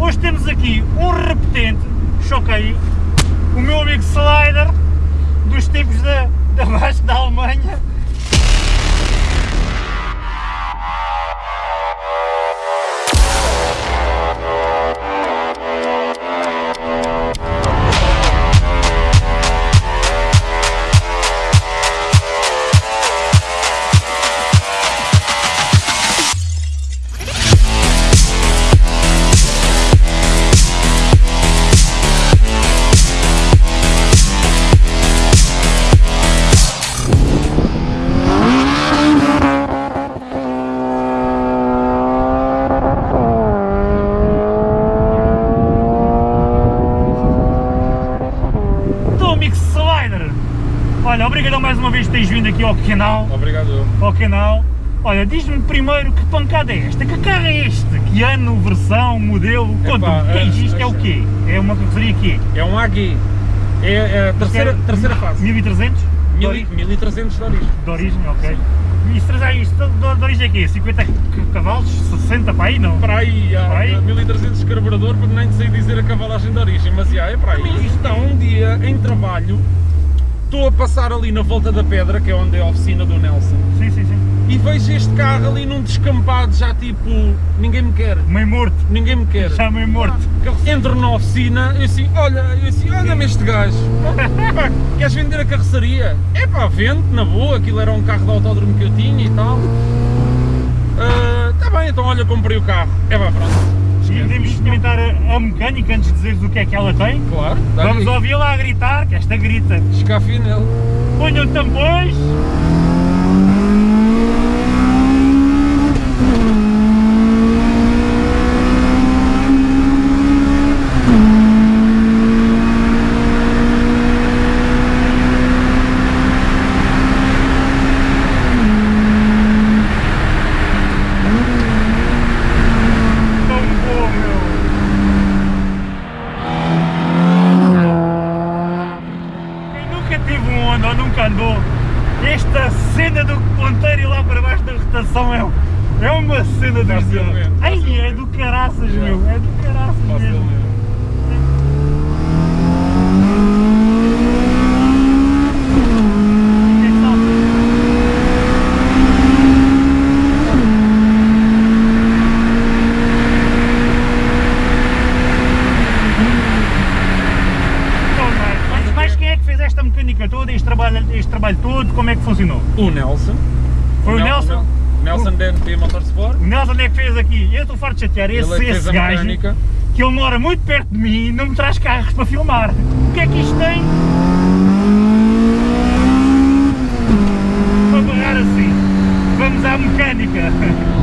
Hoje temos aqui um repetente, choquei, o meu amigo Slider, dos tempos da, da Baixa da Alemanha, olha, obrigadão mais uma vez por teres vindo aqui ao canal. Obrigado. Ao canal. Olha, diz-me primeiro que pancada é esta? Que carro é este? Que ano, versão, modelo? Conta-me, o que é é, isto? É o é. quê? É uma carroceria quê? É um AG. É, é a terceira, Isto é terceira fase. 1300? De 1000 ori- 1300 de origem. de origem, ok. E isto, traz aí, isto de, origem é quê? 50 cavalos? 60 para aí, não? Para aí, há Para aí? 1300 de carburador, para nem sei dizer a cavalagem de origem, mas já, é para aí. Isto está um dia em trabalho, estou a passar ali na volta da pedra, que é onde é a oficina do Nelson, Sim, sim, sim. e vejo este carro ali num descampado, já tipo, ninguém me quer, Meio morto. ninguém me quer. Já meio morto. Entro na oficina, eu assim, olha, eu assim, olha-me este gajo, pá, queres vender a carroceria? É pá, vende, na boa, aquilo era um carro de autódromo que eu tinha e tal. Está bem, então olha, comprei o carro. É pá, pronto. E podemos experimentar a, a mecânica antes de dizeres o que é que ela tem? Claro, Vamos ouvi-la a gritar, que esta grita. Escafio nele. Ponham tampões. Andou, esta cena do ponteiro lá para baixo da rotação é, é uma cena dedos. Ai, é do caraças, meu, é do caraças mesmo. Facilmente. Que é que tal? Então, mas- Mas, mas quem é que fez esta mecânica toda, este trabalho, este trabalho todo, como é que funcionou? O Nelson. Foi o Nel- Nelson? Nel- Nelson DNP Motorsport. O Nelson é que fez aqui, eu estou farto de chatear, Ele esse, é que fez esse gajo, mecânica. que ele mora muito perto de mim e não me traz carros para filmar. O que é que isto tem? Para barrar assim. Vamos à mecânica.